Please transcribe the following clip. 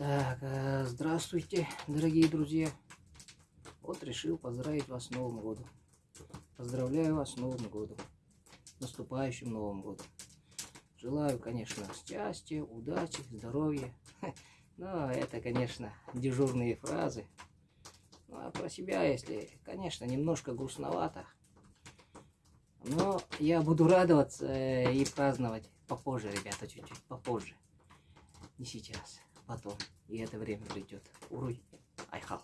Так, э, здравствуйте, дорогие друзья. Вот решил поздравить вас с Новым годом. Поздравляю вас с Новым годом. Наступающим Новым годом. Желаю, конечно, счастья, удачи, здоровья. Но это, конечно, дежурные фразы. Ну, а про себя, если, конечно, немножко грустновато. Но я буду радоваться э, и праздновать попозже, ребята, чуть-чуть попозже. Не сейчас, потом. И это время придет. Уруй, айхал.